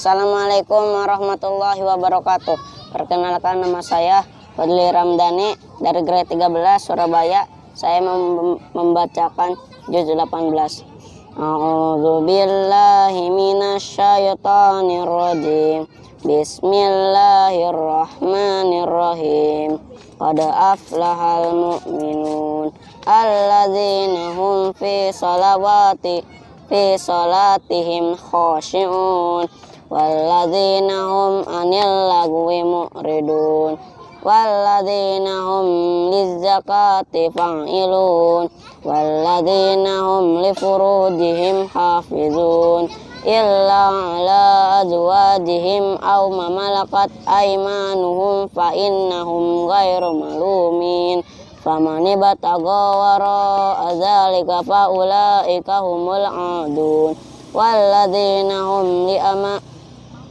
Assalamualaikum warahmatullahi wabarakatuh. Perkenalkan nama saya Fadli Ramdhani dari grade 13 Surabaya. Saya mem membacakan juz 18. A'udzu billahi minasyaitonir rajim. Bismillahirrahmanirrahim. Qad aflahal mu'minun alladzina hum fi salawati fi salatihim khashi'un walladzina hum anil lagwi mu'ridun walladzina hum lizzakati fa'ilun walladzina hum li furujihim hafizun illa ala azwajihim aw ma malakat aymanuhum fa innahum ghairu malumin faman ibtaga wara adzalika fa ulaika adun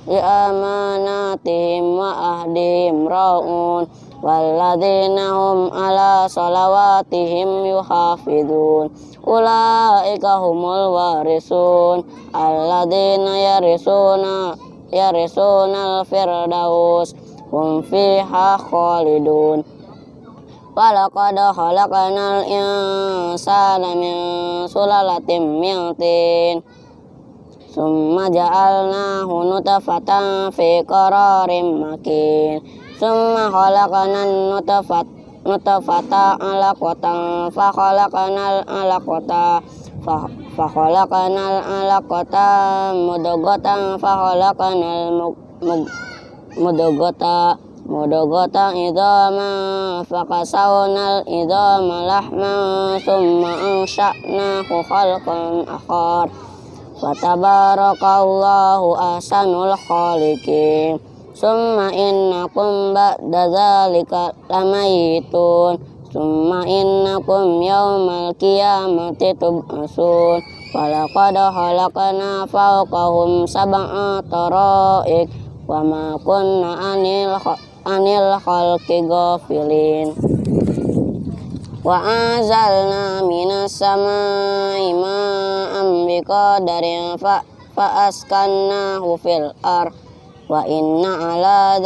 li amanatihim wa ahdihim raun walladzina hum ala salawatihim yuhafidun. Ulaika humul warisun alladzina yarisuna yarisuna al-firdaus fiha khalidun. Walaqad Summa ja'alnahu nutfatan fi qararin makin. Summa khalaqnan nutfat nutfata alaqatan fa khalaqnal alaqata fa fa khalaqnal alaqata mudghatan fa khalaqnal Fatabarakallahu ahsanul khaliqin. Summa innakum ba'da zalika lamayitun. Summa innakum yawmal qiyamati tub'asun. Walaqad khalaqna fawqahum sab'a taraik Wa ma kunna anil, anil khalqi ghafilin Wa azalna minas samai ma'am biqadarin fa fa'askannahu fil ar wa inna ala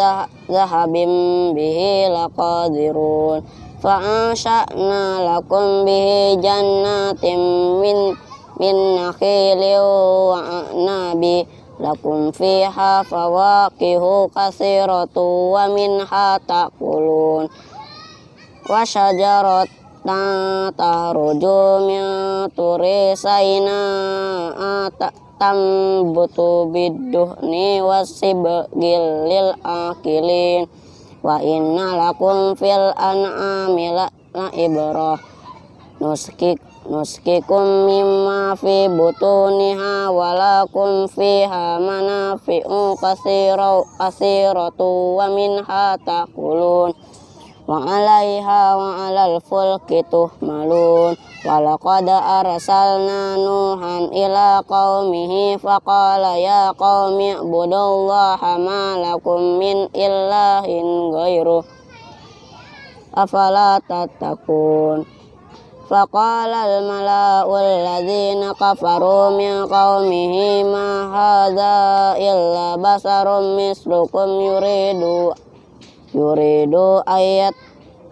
zahabim bihi laqadirun. Fa'ansha'na lakum bihi jannatin min min nakhilin wa a'nabi. Lakum fiha fawaqihu katsiratu wa minha ta'kulun. Wa syajarat tahruju min turi saina tambutu biduhni wasibgil lil akilin. Wa inna lakum fil an'ami la ibrah nuskik nuskikum mimma fi butuniha walakum fiha manafi'u wa alaiha wa alal fulki tuhmalun. Walaqad arsalna nuhan ila qaumihi faqala ya qaumi ibudullaha ma lakum min ilahin ghairuh afala tattaqun? Faqala al mala'u alladhina kafaru min yuridu ayat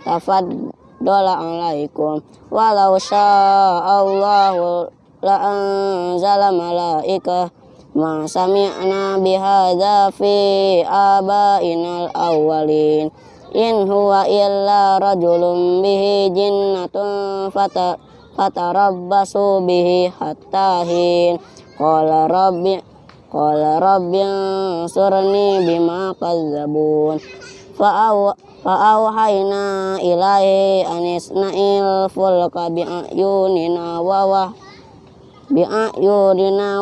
tafaddola alaikum. Walau sya'allahu la anzala malaika ma sami'na bihadza fi abainal awwalin. In huwa illa rajulun bihi jinnatun fata fatarabbasu bihi hatta hin. Qala rabbi qala rabbi surni bima kadzabun fa'auhayna ilaihi anisna'il fulka bi'ayunina wa wah bi'ayunina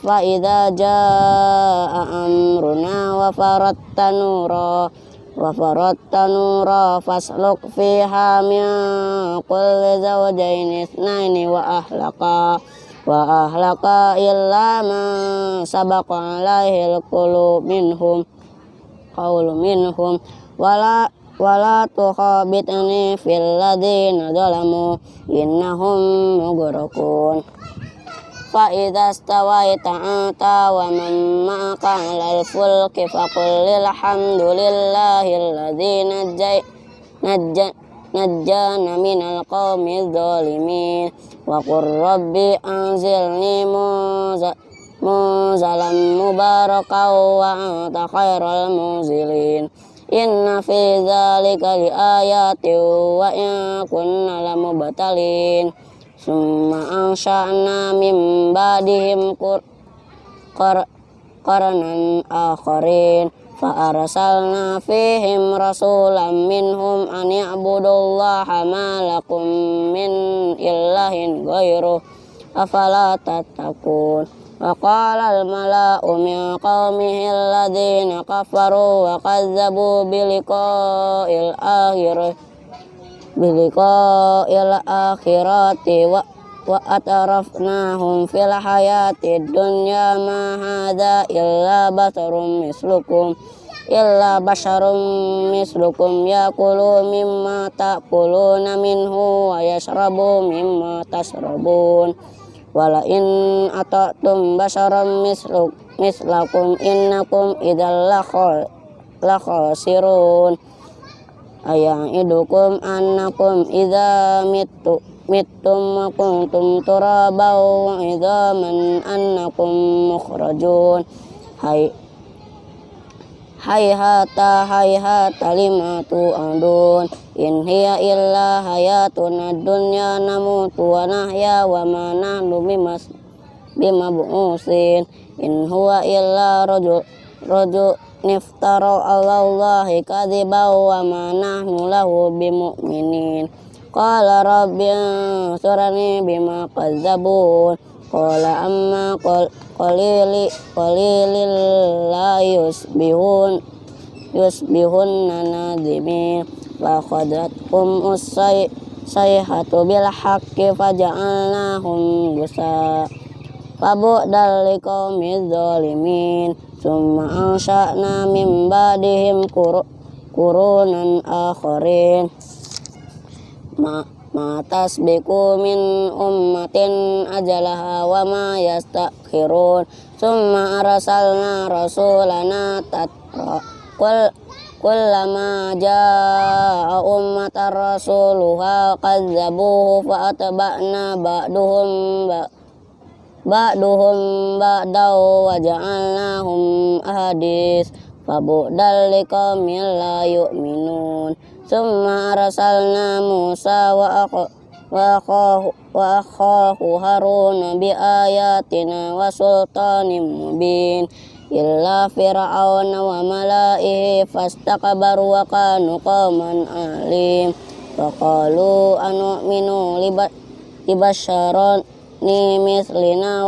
fa idza jaa amruna wa faratta nura wa faratta nura fasluk fiha min kulli zawjayn ithnaini wa ahlaka wa ahlaka qaulu minhum wala wala tukhabitni fil ladzina zalamu innahum fa idza stawaita anta wa man ma'aka fulki faqul lil hamdulillahi alladzi najjay najjay najjana minal qawmi dzalimin wa qur rabbi anzilni munzal منزلا مباركا وأنت خير المنزلين إن في ذلك لآيات وإن كنا لمبتلين ثم أنشأنا من بعدهم قرنا آخرين فأرسلنا فيهم رسولا منهم أن يعبدوا الله ما لكم من إله غيره أفلا تتقون وقال الملأ من قومه الذين كفروا وكذبوا بلقاء الآخرة بلقاء الآخرة وأترفناهم في الحياة الدنيا ما هذا إلا بشر مثلكم إلا بشر مثلكم يأكل مما تأكلون منه ويشرب مما تشربون. wala in atatum basharam misluk mislakum innakum idal lakhol sirun. Ayang idukum annakum idza mitu mitum wa kuntum turabaw idza man annakum mukhrajun. Hai hayhata hayhata lima tu'adun in hiya illa hayatuna dunya namutu wa nahya wa ma nahnu bimas bimab'usin. In huwa illa rajul rajul niftara allahi kadhiba wa ma nahnu lahu bimu'minin. Qala rabbi ansurani bima kazzabun Qala amma qalili qalilil la yusbihun yusbihun nanadimi Wa khadatum usay sayhatu bil haqqi faja'alnahum gusa Fabu'dal liqawmi zalimin Summa ansha'na min ba'dihim kurunan akharin. Ma ma tasbiqu min ummatin ajalaha wa ma yastakhirun summa arsalna rasulana tatra. Kul kullama jaa ummatar rasuluha kadzabuhu fa atba'na ba'duhum ba'duhum ba'daw wa ja'alnahum ahadis fabu'dal liqamil la yu'minun Summa arsalna Musa wa wa akhahu Harun bi ayatina wa sultanin mubin illa fir'aun wa malaihi fastakbaru wa kanu qauman alim wa qalu anu'minu libasharon ni mislina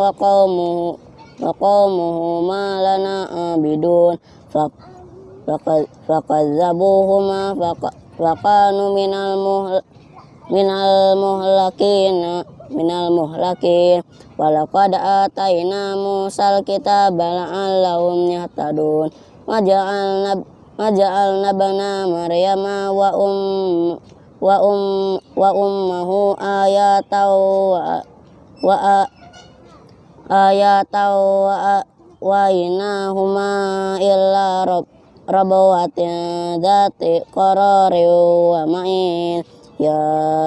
Wakanu minal muhl minal muhlakin minal muhlakin. Walaqad ataina musal kita la'allahum yahtadun. Maja'alna maja'alna bana maryama wa um wa um wa ummuhu ayatan wa wa ayatan wa wa inahuma illa rabb rabawatin dati qarari wa ma'in. Ya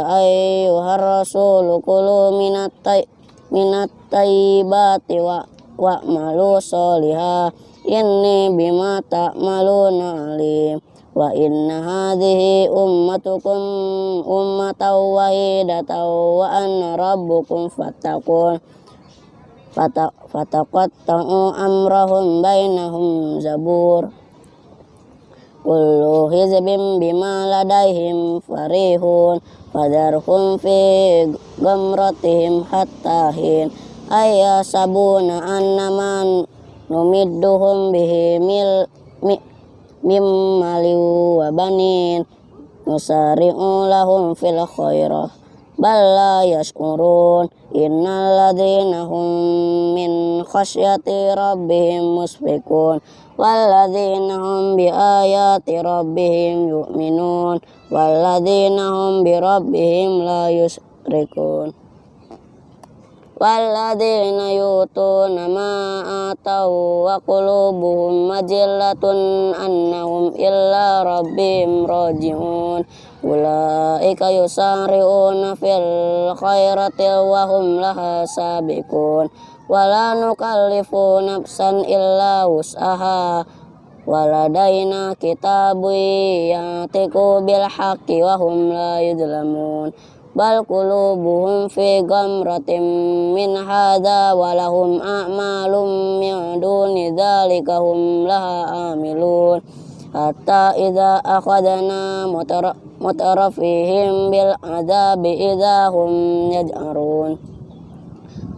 ayyuhar rasul kulu minat tay minat tayyibati wa wa malu soliha. Inni bima ta'maluna alim. Wa inna hadhihi ummatukum ummatan wahidatan wa anna rabbukum كل حزب بما لديهم فريحون فذرهم في غمرتهم حتى حين أي أيحسبون أن من نمدهم به من مال وبنين نسارع لهم في الخير. بل لا يشعرون إن الذين هم من خشية ربهم مشفقون yashkurun innal ladzina hum min khasyati rabbihim musfiqun والذين هم بآيات ربهم يؤمنون والذين هم بربهم لا يشركون والذين يؤتون ما آتوا وقلوبهم مجلة أنهم إلا ربهم راجعون أولئك يسارعون في الخيرات وهم لها سابقون wala nukallifu nafsan illa usaha waladaina kitabu yatiku bil haqqi wa hum la yudlamun bal qulubuhum fi gamratim min hadza wa lahum a'malum min duni dzalika hum laha amilun. Hatta idza akhadna mutarafihim bil adabi idza hum yaj'arun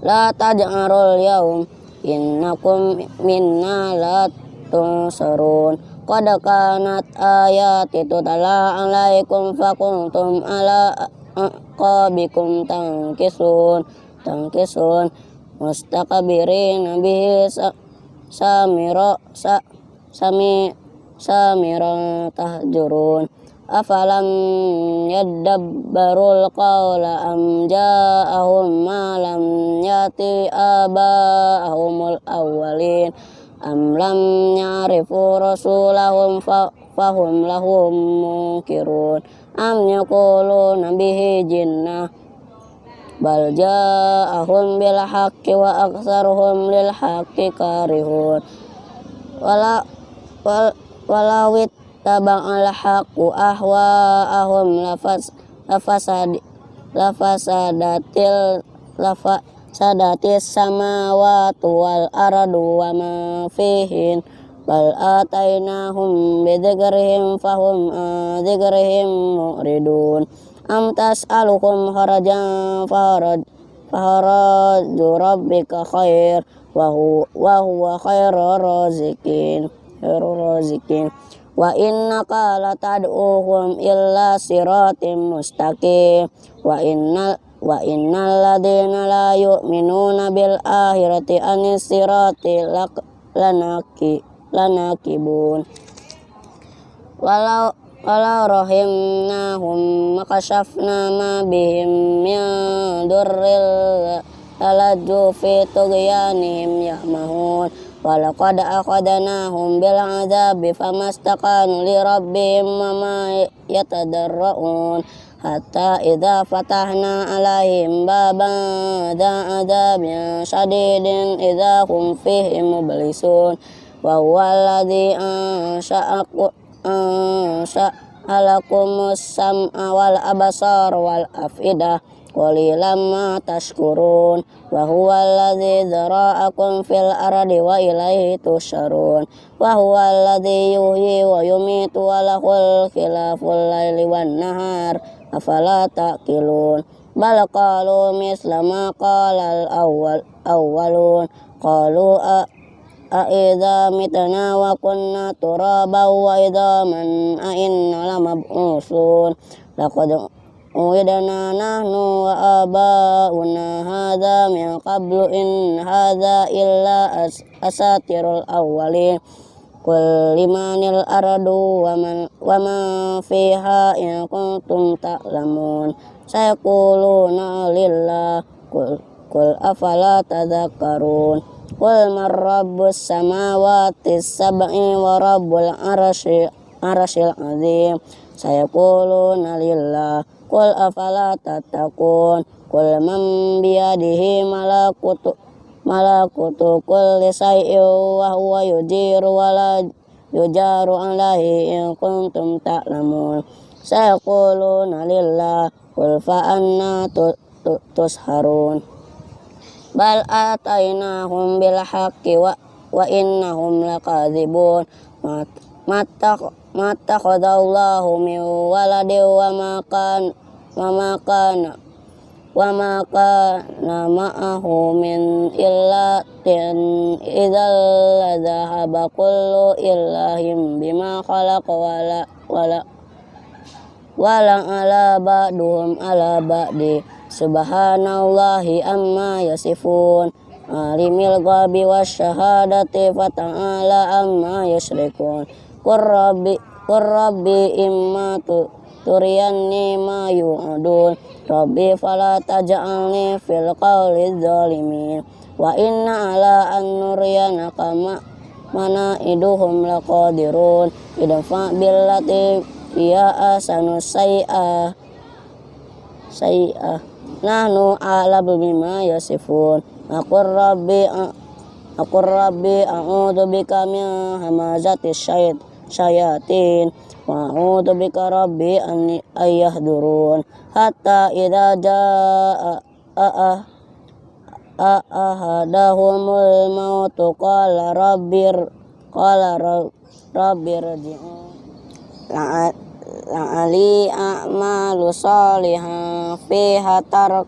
la taj'arul yawm innakum minna la tunsarun. Qad kanat ayati tutala alaikum fakuntum ala aqabikum tangkisun tangkisun mustaqbirin bihi samira sa sami samira tahjurun afalam yadabbarul qawla am ja'ahum ma lam yati aba'ahumul awwalin. Am lam ya'rifu rasulahum fahum lahum munkirun. Am yaquluna bihi jinnah. Bal ja'ahum bil haqqi wa aktsaruhum lil haqqi karihun. Wala wal walawit taba'al haqqu ahwa'ahum lafas lafasad lafasadatil lafa sadatis samawati wal ardu wa ma fihin. Bal atainahum bidzikrihim fahum dzikrihim mu'ridun. Am tas'alukum harajan farad faharaju rabbika khair wa huwa khairur razikin khairur razikin wa innaka latad'uhum illa siratim mustaqim. Wa innal wa innal ladina la yu'minuna bil akhirati anis sirati lanaki lana kibun walau walau rahimnahum makashafna ma bihim min durril talaju fi tughyanihim yahmahun walaqad akhadnahum bil adzabi famastaqanu li rabbihim wa ma yatadarrun hatta idza fatahna alaihim baban dza adzabin syadidin idza hum fihi mublisun. Wa huwa alladhi ansha'akum ansha'alakumus sam'a wal absar wal afidah qalilan ma tashkurun wa huwa alladhi dhara'akum fil ardi wa ilaihi tusharun wa huwa alladhi yuhyi wa yumitu wa lahul khilaful laili wan nahar afala taqilun bal qalu misla ma qala al awwal awwalun qalu Aida mitna wa kunna turaba wa idaman a inna lamab'usun laqad uidana nahnu wa abauna hadha min qablu in hadha illa as asatirul awwalin Qul limanil aradu wa man wa ma fiha in qul afala tadhakkarun Qul man biyadihi malakutu malakutu kulli shay'in wa huwa yujiru wa la yujaru alaihi in kuntum ta'lamun. Sayaquluna lillah Qul fa anna tusharun. Bal atainahum bil haqqi wa wa innahum lakadzibun mata mata khadallahu min waladi wa ma kan wa ma kana wa ma kana ma'ahu min illa tin idzal ladhaba kullu illahim bima khalaqa wala wala wala ala ba'duhum ala ba'di. Subhanallahi amma yasifun. Alimil ghabi wasyahadati fata'ala amma yusrikun Qurrabi Qurrabi imma tu turiyanni ma yu'adun Rabbi fala taj'alni fil qawli zalimin. Wa inna ala an nuriyanaka ma mana iduhum laqadirun. Idfa billati ya asanu say'a say'a. Nahnu a'lamu bima yasifun. Aku rabbi aku rabbi a'udzu bika min hamazati syait syayatin. Wa a'udzu bika rabbi an ayahdurun. Hatta idza jaa ahadahumul mautu. Qala rabbir qala rabbir la'ali a'malu salihan fiha tarak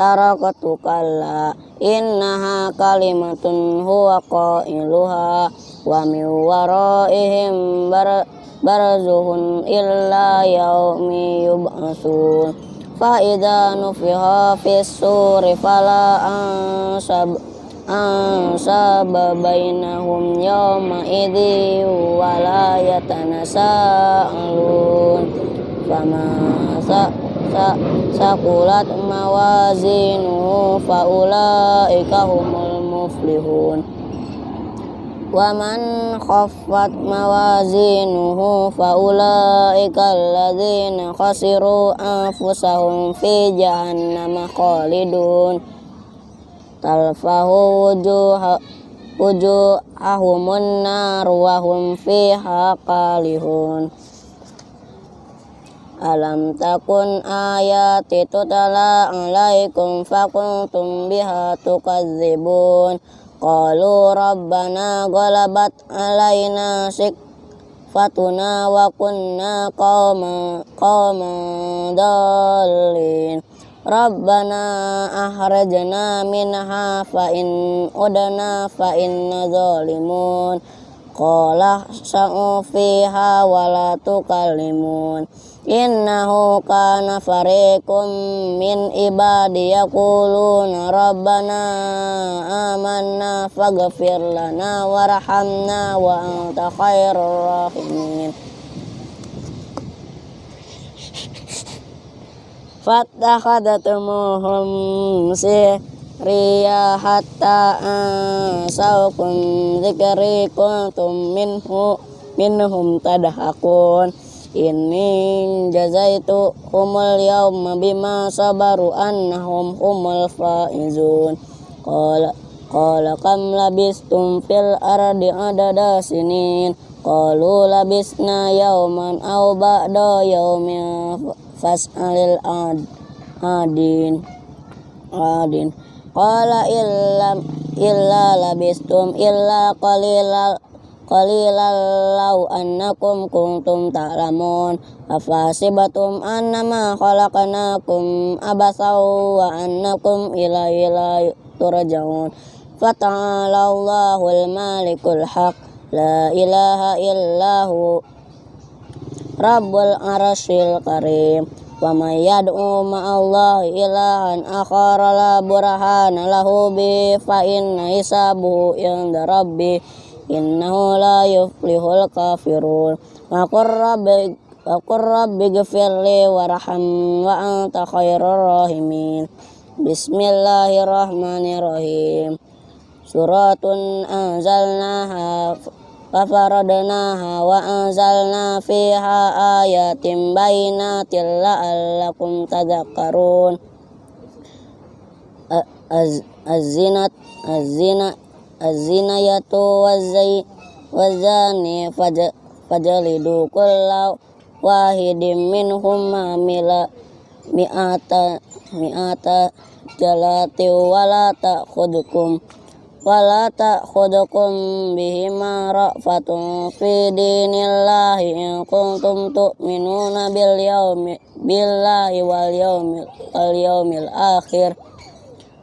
taraktukalla innaha kalimatun huwa qailuha wa min waraihim bar barzuhun illa yaumi yub'asun. Fa idza nufiha fis suri fala ansab ansab bainahum yawma idhi wala yatanasa'alun fama sa' Sakulat mawazinu faulaika humul muflihun. Wa man khaffat mawazinuhu faulaika alladzina khasiru anfusahum fi jahannam khalidun. Talfahu wujuha wujuhahum nar wahum fiha kalihun Alam takun ayati tutala alaikum fakuntum biha tukazibun Qalu rabbana galabat alaina sikfatuna wa kunna qawman, qawman Rabbana ahrajna minha fain udana fain inna zalimun. Qala sa'u fiha wa tukalimun. Innahu kana fariqum min ibadi yaquluna rabbana amanna faghfir lana warhamna wa anta khairur rahimin. Fattakhadatumuhum sihriya hatta ansaukum zikri kuntum minhu minhum tadhakun ini jazaitu humul yauma bima sabaru annahum humul faizun. Qala qala kam labistum fil ardi adada sinin. Qalu labisna yauman aw ba'da yaumin fas'alil ad adin adin. Qala illam illa labistum illa qalilal qalilan law annakum kuntum ta'lamun. Afasibatum annama khalaqnakum abasaw wa annakum ilayhi turja'un. Fata'ala malikul haq. La ilaha illahu rabbul arsyil karim. Wa may yad'u ma'allahi ilahan akhara la burhana lahu bi fa inna hisabuhu inda rabbi innahu la yuflihul kafirun wa qur rabbi wa qur rabbi warham wa anta khairur rahimin bismillahirrahmanirrahim suratun anzalnaha fafaradnaha wa anzalna fiha ayatin bainatin la'allakum tadhakkarun az-zinat az-zinat az-zinayatu waz-zai wazani fajalidu kulla wahidin minhum amila mi'ata mi'ata jalati wala ta'khudukum wala ta'khudukum bihima ra'fatun fi dinillahi in kuntum tu'minuna bil yaumi billahi wal yaumil wal yaumil akhir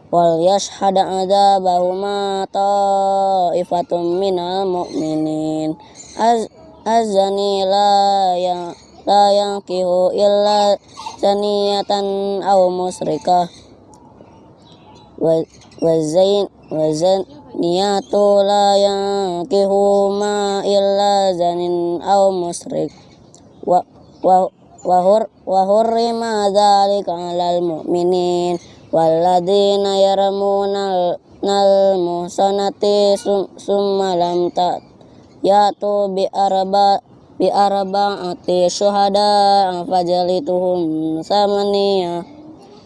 wal yashhad adzabahuma ta'ifatum minal mu'minin. Az azani la yang la yankihu illa zaniyatan aw musrikah wa zain wa zaniyatu la yankihu ma illa zanin aw musrik. Wa wa wahur wahurrima dzalika 'alal mu'minin walladzina yarmuna nal muhsanati summa lam ta yatu bi arba bi arba'ati syuhada fajalituhum samaniya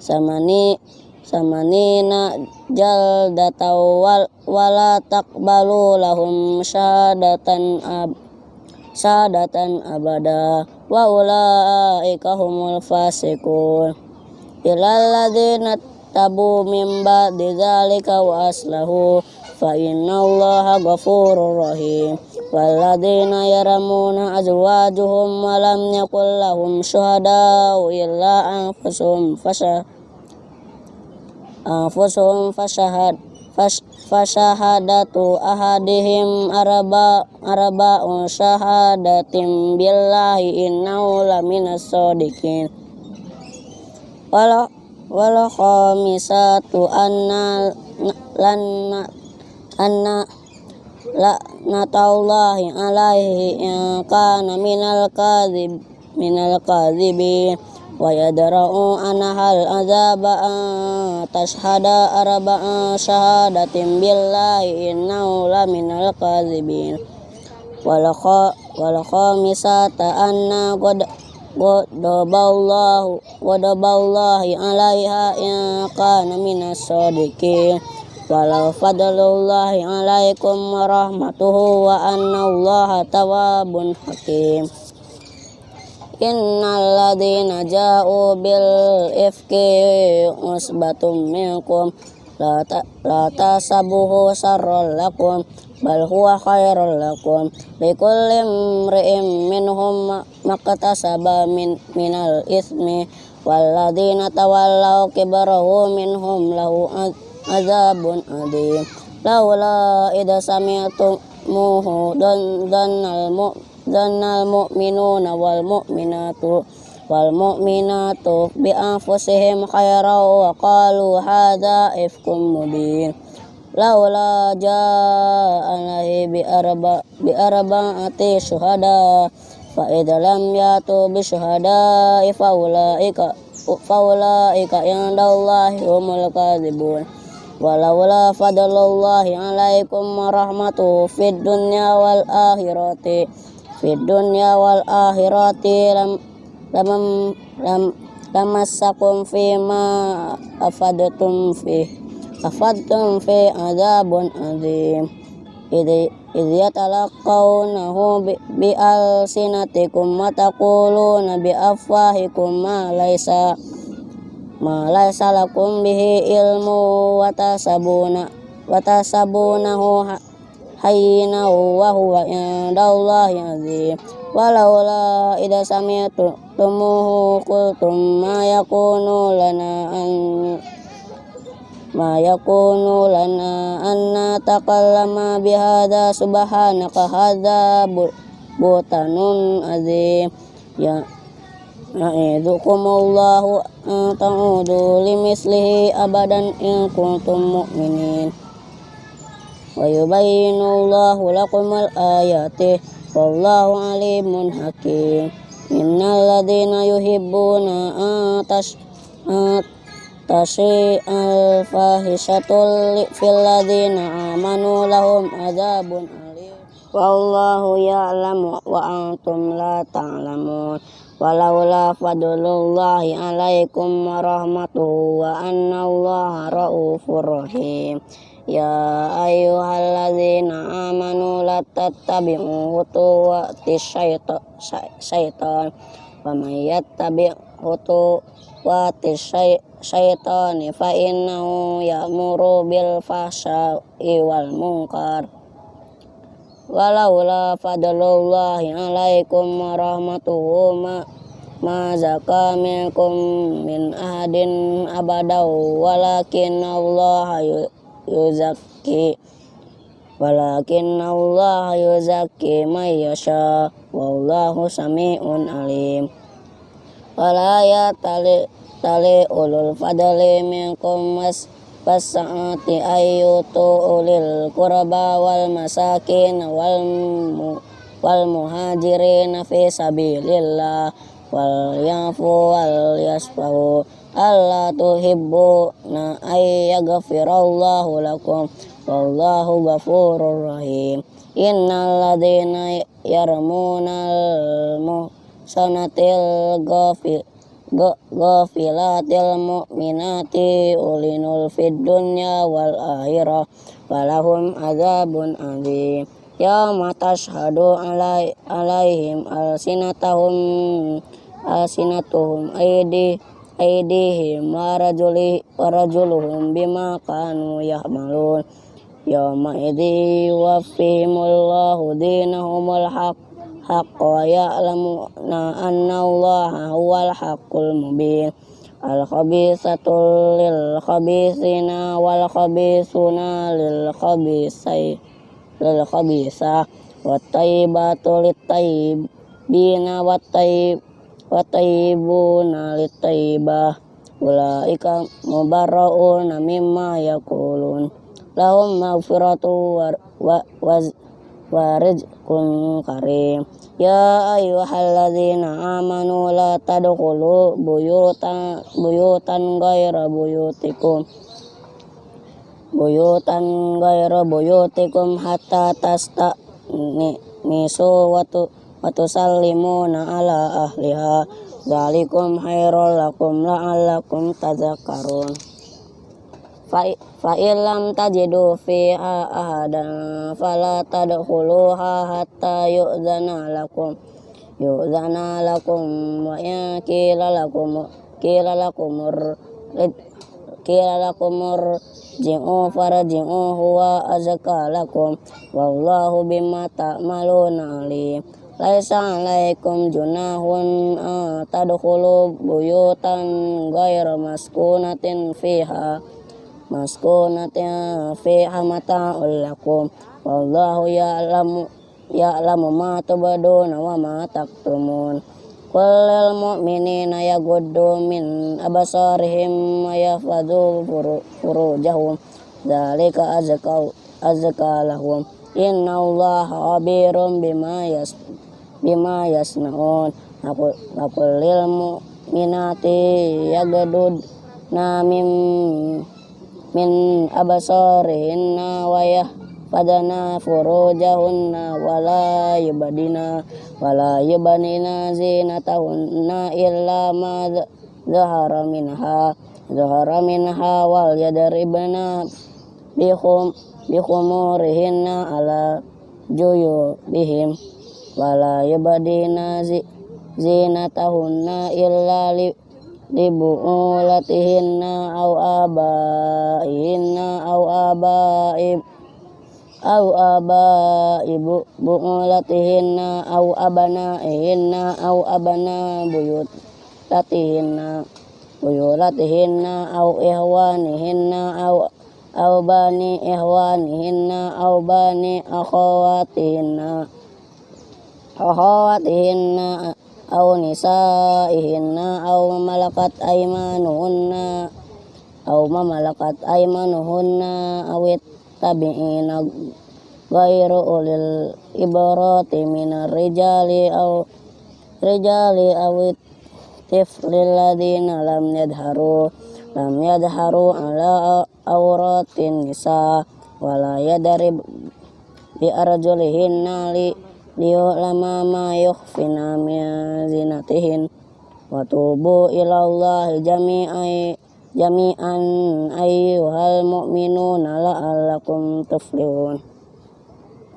samani samanina jaldata wal wala taqbalu lahum syahadatan ab syahadatan abada wa ulaika humul fasiqun ilal ladzina tabu min ba'di dzalika wa aslahu fa innallaha ghafurur rahim. Walladzina yaramuna azwajuhum wa lam yakul lahum syuhada illa anfusuhum fasha anfusuhum fashahad fasyahadatu ahadihim araba araba syahadatim billahi innahu laminas sadiqin wala khamisatu anna lanna anna la natallahi alaihi in kana minal kadhib minal kadhibin. Wa yadra'u anahal azaba tashhada arba'a syahadatin billahi innahu laminal kadhibin. Wal khamisata anna qad Wadaballahu Wadaballahi alaiha in kana minas sadiqin. Walau fadlullahi alaikum warahmatuhu wa anna allaha tawabun hakim. Innal ladhina ja'u bil ifki usbatum minkum. La, ta, la tasabuhu sarrol lakum bal huwa khairul lakum likulli imri'in minhum maktasaba min minal ismi walladzina tawallaw kibarahu minhum lahu azabun adim laula idza sami'tumuhu dan danal mu'min Zanal mu'minuna wal mu'minatu wal mu'minatu bi anfusihim khairan laula ja'alahi bi arba bi arba'ati syuhada fa lam yatu bi syuhada fa ulaika fa ulaika indallahi humul kadzibun. Walaula fadlullahi alaikum warahmatuhu fid dunya wal akhirati fid dunya wal akhirati lam lam lam lamassakum fi ma afadatum fi afadtum fi azabun azim idh yatalaqawnahu bi, alsinatikum wa taquluna bi afwahikum ma laysa ma laysa lakum bihi ilmu wa tasabuna wa tasabunahu hayyina wa huwa indallahi azim ma yakunu lana an ma yakunu lana an natakallama bihadza subhanaka hadza butanun azim. Ya Ya'idhukumullahu an ta'udu limislihi abadan in kuntum mu'minin. Wa yubayyinu Allahu lakumul ayati wallahu alimun hakim innal ladhina yuhibbuna atash tashi al fahishatul fil ladhina amanu lahum adzabun wallahu ya'lamu wa antum la ta'lamun walaula fadlullahi alaikum warahmatuhu wa anna allaha raufur rahim Wa khutuwati syaitani fa innahu ya'muru bil fahsya'i wal munkar. Walaula fadlullahi alaikum warahmatuhu ma ma zaka minkum min ahadin abadaw walakin Allah yuzakki walakin Allah yuzakki may yasha wallahu sami'un alim Walaya tali tali ulul fadli minkum mas pasati ayyutu ulil qurba wal masakin wal mu, wal muhajirin fi sabilillah. Wal yafu wal yasfahu. Allah tuhibbu na ayyaghfirallahu lakum. Wallahu ghafurur rahim. Innal ladina yarmunal muhsinin sanatil ghafil go ghafilatil mu'minati ulinul fid dunya wal akhirah walahum azabun azim. Ya matas hadu alai, alaihim alsinatahum alsinatuhum aidi aidihim warajuli warajuluhum bima kanu yahmalun. Ya ma'idhi wafihimullahu dinahumul haqq. الحق حق ويعلمون أن الله هو الحق المبين الخبيثة للخبيثين والخبيثون للخبيثين للخبيثة والطيبات للطيبين والطيب والطيبون للطيبة أولئك مبرؤون مما يقولون لهم مغفرة ورزق كريم يا أيها الذين آمنوا لا تدخلوا بيوتا بيوتا غير بيوتكم buyutan gaira buyutikum hatta tasta misu watu watu sallimuna ala ahliha zalikum khairul lakum fa illam tajidu fiha ahadan fala tadkhuluha hatta yu'zana lakum yu'zana lakum wa in qila lakum qila lakumur qila lakumur ji'u farji'u huwa azka lakum wallahu bima ta'maluna alim. Laisa alaikum junahun tadkhulu buyutan ghayra maskunatin fiha maskunatin fiha mata'ul lakum. Wallahu ya'lamu ya'lamu ma tubaduna wa ma taktumun. Kullil mu'minina yaguddu min abasarihim wa yafadu furujahum. Zalika azka azka lahum. Inna Allah khabirum bima yas bima yasnaun. Aku lil mu'minati yaguddu na min min abasarihinna wa yah padana furujahunna wala yubadina wala yubanina zinatahunna illa ma zahara minha zahara minha wal yadribna bihum bihumurihinna ala juyu bihim wala yubadina zinatahunna illa li libu'ulatihinna au abaihinna au abaib. Au aba ibu bu'ulatihinna au abana'ihinna au abana buyut latihinna buyulatihinna au ihwanihinna au au bani ihwanihinna au bani akhawatihinna. Akhawatihinna au nisaihinna au malakat aimanuhunna au mamalakat aimanuhunna awit tabi'ina ghairu ulil ibarati minar rijali au rijali awit tiflil ladina lam yadharu lam yadharu ala auratin nisa wala yadarib bi arjulihinna li liyulama ma yukhfina min zinatihin wa tubu ilallahi jami'ai jami'an ayyuhal mu'minuna la'allakum tuflihun.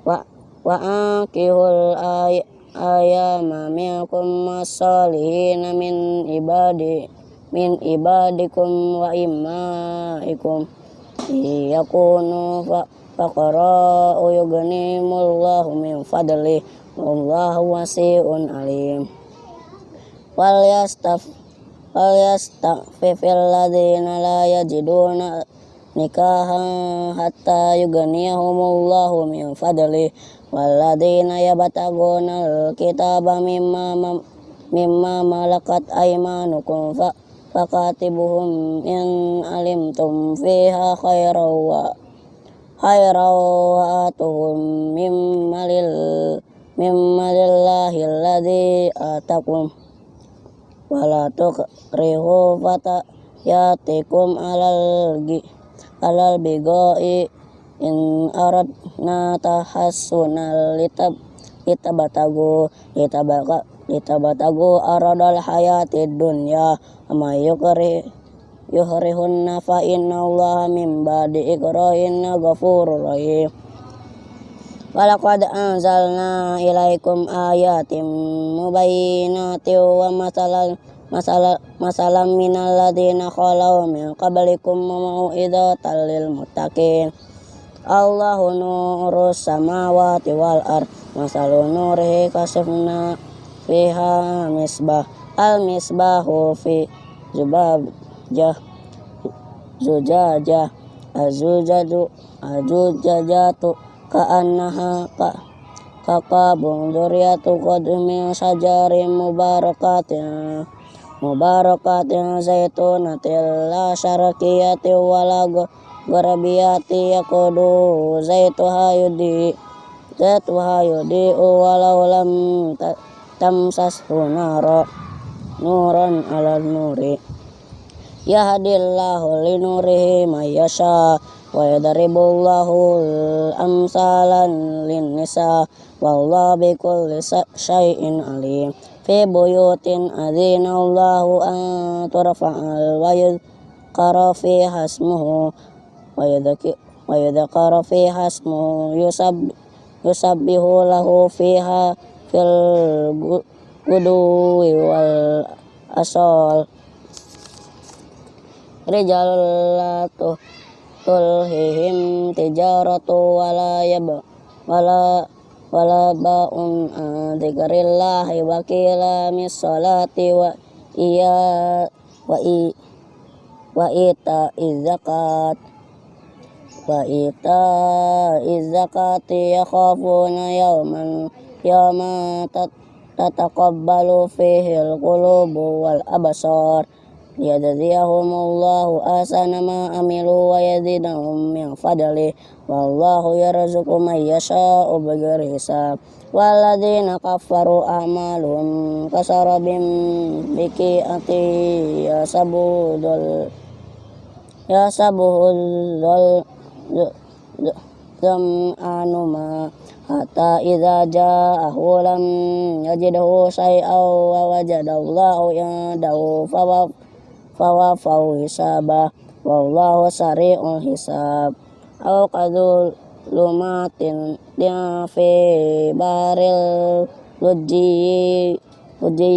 Wa wa akihul ay ayama minkum masalihina min ibadi min ibadikum wa imaikum. Yakunu fa faqara yughnimullahu min fadli wallahu wasi'un alim. Wal yastaf falyastafifil ladzina la yajiduna nikahan hatta yughniyahumullahu min fadli walladzina yabtaguna alkitaba mimma mimma malakat aymanukum fa fakatibuhum in alimtum fiha khairan wa khairan wa atuhum mimma lil mimma lillahi alladhi atakum wala tukrihu fata yatikum alal gi alal bigoi in aradna tahassunal litab litabatagu litabaka litabatagu aradal hayatid dunya ama yukri yuhrihunna fa inna allaha min ba'di ikrahinna ghafurur rahim. Walaqad anzalna ilaikum ayatim mubayyinatin wa masalan masalah masalah minal ladina khalau min qablikum mau'idatan lil muttaqin. Allahu nurus samawati wal ard masalu nurihi kasifna fiha misbah al misbahu fi zubajah zujajah azujaju azujajatu ka'annaha ka kakabung duriyatu qadmi sajarin mubarakatin. Mubarakatin zaitunatil la syarakiyati wala garabiyati yakudu zaituha yudi zaituha yudi walau lam tamsashu nara. Nuran ala nuri yahdillahu linurihi mayyasha wa yadribullahu amsalan lin nisa wallahu bikulli syai'in alim. Fi buyutin adzinallahu an turfa'al wa yudhkara fi hasmuhu wa yudhkara wa yudhkara fi hasmuhu yusab yusabbihu lahu fiha fil guduwi wal asal rijalatu tulhihim tijaratu wala yab wala wala ba'un dzikrillahi wa qila salati wa iya wa i wa ita izakat wa ita izakati yakhafuna yawman yawma tataqabbalu fihi al-qulubu wal absar liyajziyahumullahu ahsana ma amilu wa yazidahum min fadli. Wallahu yarzuqu man yasha'u bighairi hisab. Walladzina kafaru a'maluhum kasarabin biqi'ati yasabudul yasabuhul zam'anu ma hatta idza ja'ahu lam yajidhu syai'aw wa wajadallahu indahu fawaf fawafau hisabah wallahu sari'ul hisab. Au qadul lumatin fi baril luji luji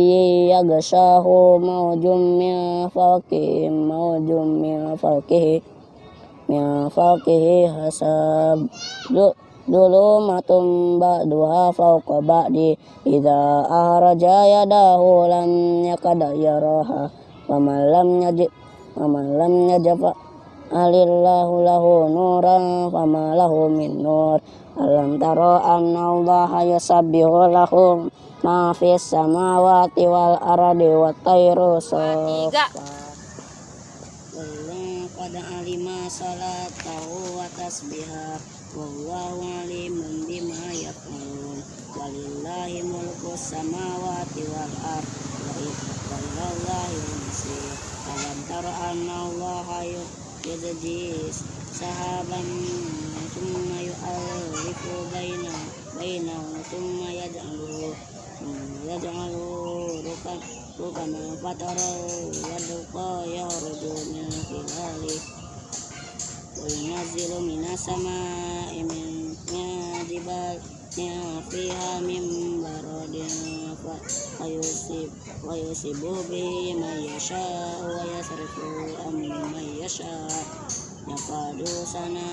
yagashahu maujum min fawqih maujum min fawqih min fawqih hasab. Dulu matum ba'duha fawqa ba'di idza ahraja yadahu lam yakada yaraha Waman lam yajib Waman lam yajib Alillahu lahu nuran Fama lahu min nur. Alam taro anna Allah yusabbihu lahu Ma fis samawati wal aradi wa tayru Qad alima salatahu wa tasbiha Wallahu alimun bima yaf'alun Walillahi mulku samawati wal ard Wa ilallahi alam tara anna allaha yudjis sahaban thumma yu'allifu baina baina thumma yaj'alu yaj'alu rukan rukan fatara wadqa yaruju min khilali. Wa yunazzilu minas sama'i min jibal fiha min baradin fa yusib wa yusibu bi man yasha wa yasrifu am man yasha yakadu sana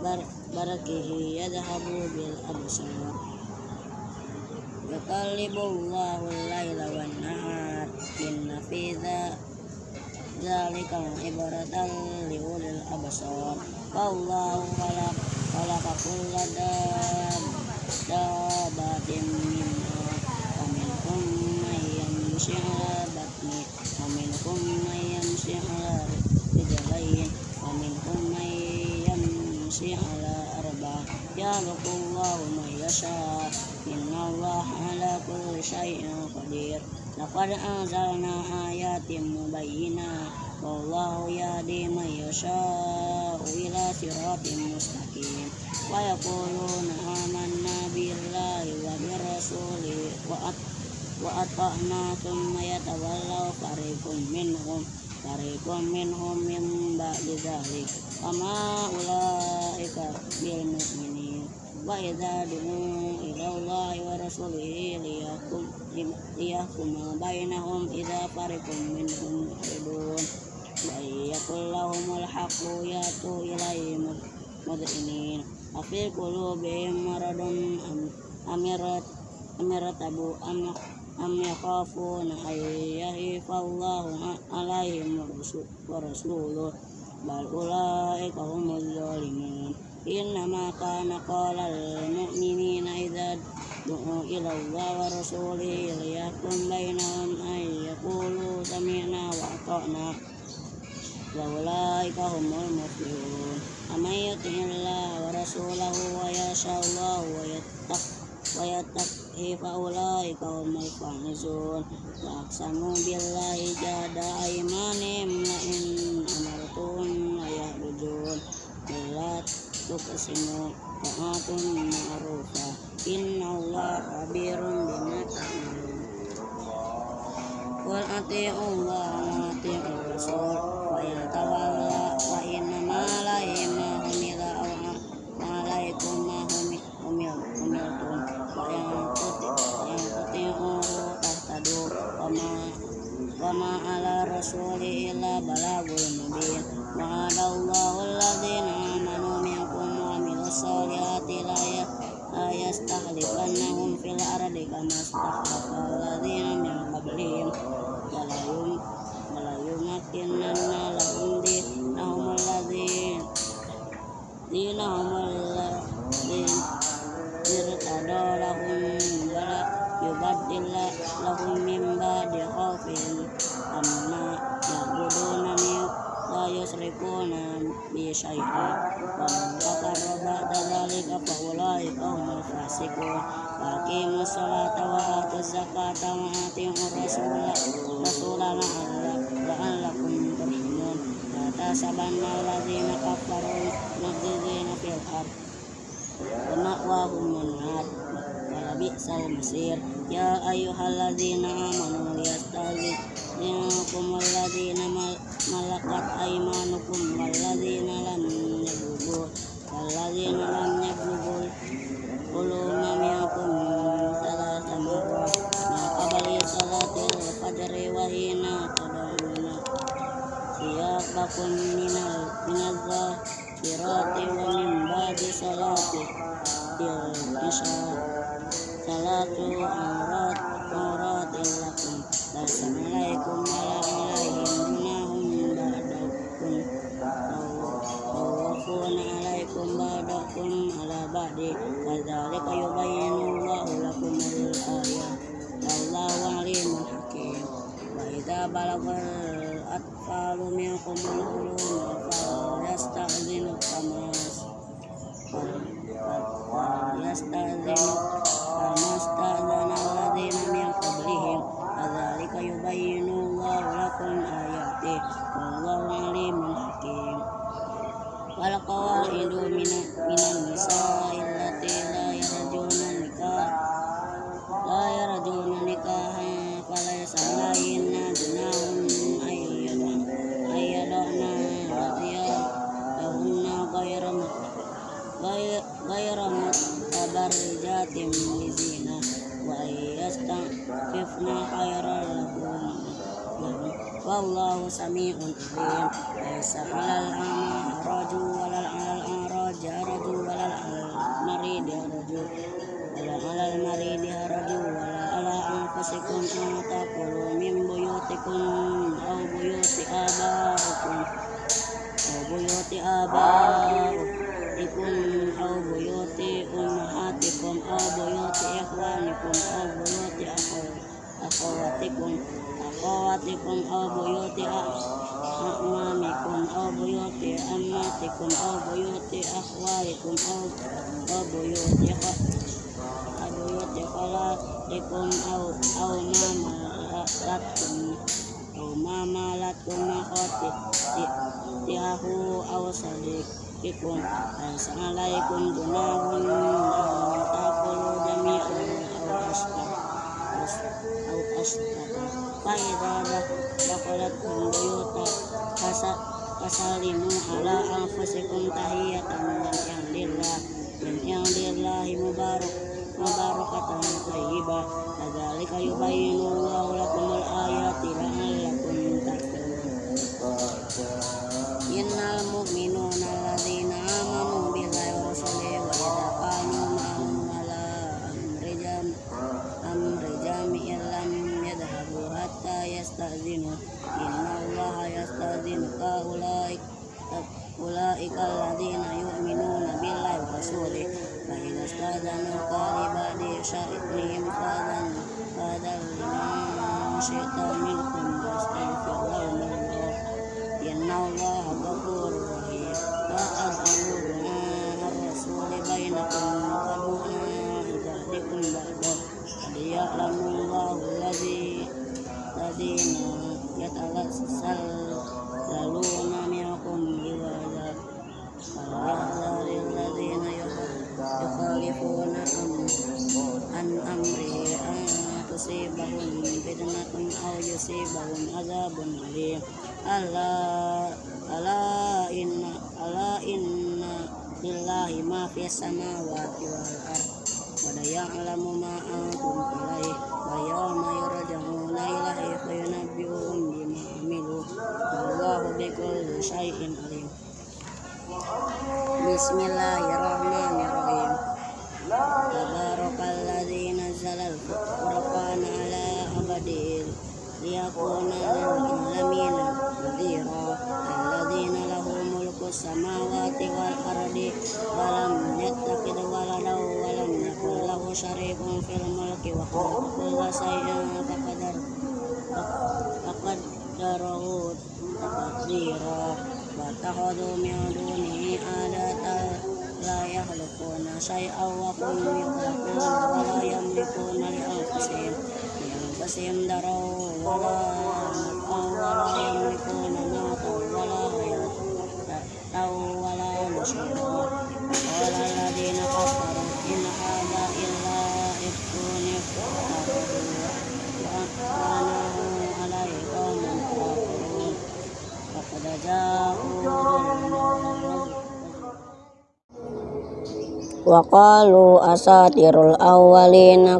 bar barakihi yadhabu bil absar Yakalibullahu al-laila wan nahar inna fi dzalika ibaratan li ulil absar wallahu khalaq khalaqa kulla dabatin minna wa minhum man yamshi ala batni wa minhum man yamshi ala rijlayn wa minhum man yamshi ala arba yakhluqullahu man yasha inna allaha ala kulli syai'in qadir لقد أنزلنا آيات مبينات والله يهدي من يشاء إلى صراط مستقيم ويقولون آمنا بالله وبرسوله وأطعنا ثم يتولوا فريق منهم فريق منهم من بعد ذلك وما أولئك بالمؤمنين وإذا دعوا إلى الله ورسوله ليحكم, ليحكم بينهم إذا فريق منهم معرضون وإن يكن لهم الحق يأتوا إليه مذعنين وفي قلوبهم مرض أم ارتبوا أم أم يخافون أن يهيف الله عليهم ورسوله بل أولئك هم الظالمون إنما كان قال المؤمنين إذا دعوا إلى الله ورسوله ليحكم بينهم أن يقولوا سمعنا وأطعنا وأولئك هم المفلحون ومن يطع الله ورسوله ويشاء الله ويتق ويتقه فأولئك هم الفائزون وأقسموا بالله جهد أيمانهم لئن أمرتهم ليخرجون لا تقسموا طاعة معروفة إن الله خبير بما تعملون قل أطيعوا الله وأطيعوا الرسول 好。المصير يا أيها الذين آمنوا ليستأذنكم الذين ملكت أيمانكم والذين لم فسلموا على أنفسكم تحية من عند الله من عند الله مبارك مباركة طيبة أولئك الذين يؤمنون بالله ورسوله فإذا استأذنوك لبعض شأنهم فأذن فأذن لمن شئت منهم واستغفر لهم الله إن الله غفور رحيم فأذنوا دعاء الرسول بينكم ودعاء بعضكم بعضا ليعلم الله الذي الذين يتسللون يصيبهم عذاب أليم ألا ألا إن ألا إن لله ما في السماوات والأرض ويعلم ما أنتم إليه ويوم يرجعون إليه فينبئهم بما عملوا والله بكل شيء عليم بسم الله الرحمن الملك وخلق كل شيء فقدر فقدره تقديرا واتخذوا من دونه آلهة لا يخلقون شيئا وهم يخلقون ولا يملكون لأنفسهم لأنفسهم ضرا ولا نفعا ولا يملكون موتا ولا حياة ولا نشورا وقال الذين كفروا وقالوا أساطير الأولين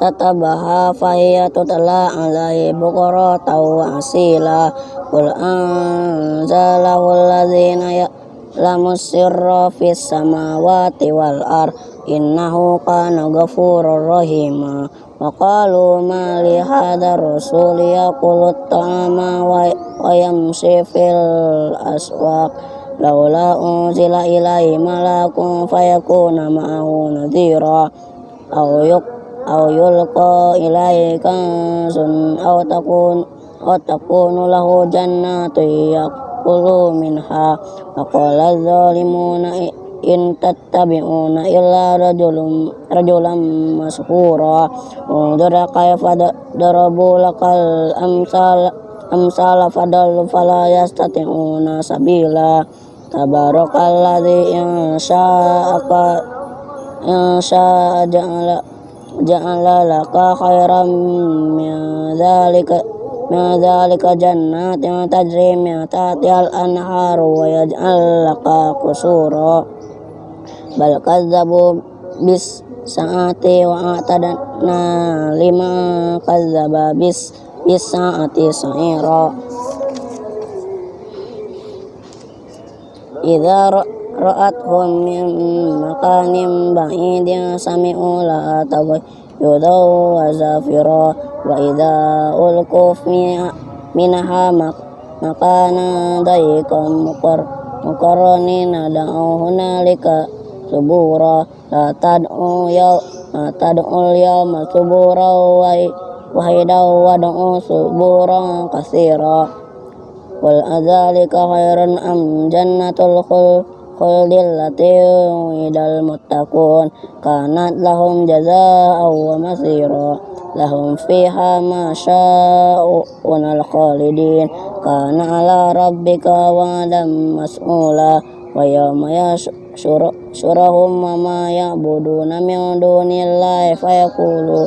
كتبها فهي تتلى عليه بكرة وأصيلا قل أنزله الذين يعلم السر في السماوات والأرض innahu kana ghafurur rahima wa qalu ma li hadha rasul yaqulu ta'ama wa yamshi fil aswaq. Laula unzila ilaihi malakun fayakuna ma'ahu nadhira. Aw yuq aw yulqa ilaihi sun aw takun wa takunu lahu jannatu yaqulu minha. Wa qala adh-dhalimuna رجل رجلا مسحورا انظر كيف ضربوا لك الأمثال أمثال فضلوا فلا يستطيعون سبيلا تبارك الذي إن شاء إن شاء جعل جعل لك خيرا من ذلك من ذلك جنات تجري من تحتها الأنهار ويجعل لك قصورا bal kadzabu bis saati wa atadna lima kazaba bis bis saati sa'ira. Idza ra'athum min makanim ba'idin sami'u la tabu yudaw wa zafira. Wa idza ulqu minha makana daikum muqar muqarranina nadaohuna hunalika سبورا لا تدعوا يوم لا تدعوا اليوم سبورا وحيدا وادعوا سبورا كثيرا قل أذلك خير أم جنة الخلد التي muttaqun. المتقون كانت لهم جزاء ومصيرا لهم فيها ما شاءون الخالدين كان على ربك وعدا مسؤولا ويوم يشاء يشرهم وما يعبدون من دون الله فيقولوا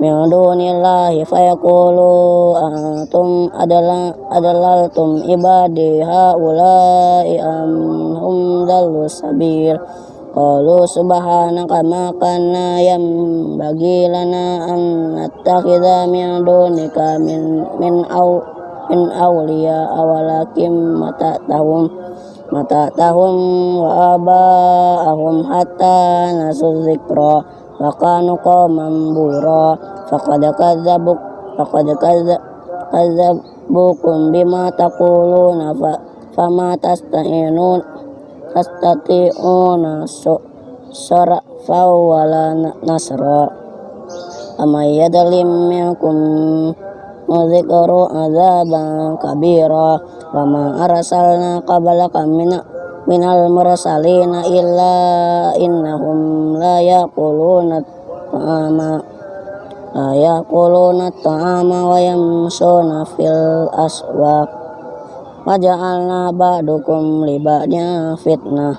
من دون الله فيقولوا أنتم أدللتم عبادي هؤلاء أم هم ضلوا السبيل قالوا سبحانك ما كان ينبغي لنا أن نتخذ من دونك من من أو من أولياء ولكن متعتهم متعتهم وآباءهم حتى نسوا الذكر وكانوا قوما بورا فقد كذبوا فقد كذبوكم بما تقولون فما تستعينون تستطيعون صرفا ولا نصرا أمن يظلم منكم نذكر عذابا كبيرا وما أرسلنا قبلك من من المرسلين إلا إنهم لا يأكلون الطعام لا يأكلون الطعام ويمشون في الأسواق وجعلنا بعضكم لبعض فتنة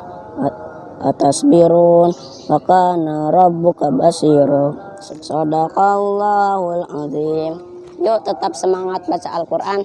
أتصبرون وكان ربك بصيرا Sadaqallahul azim. Yuk tetap semangat baca Al-Quran.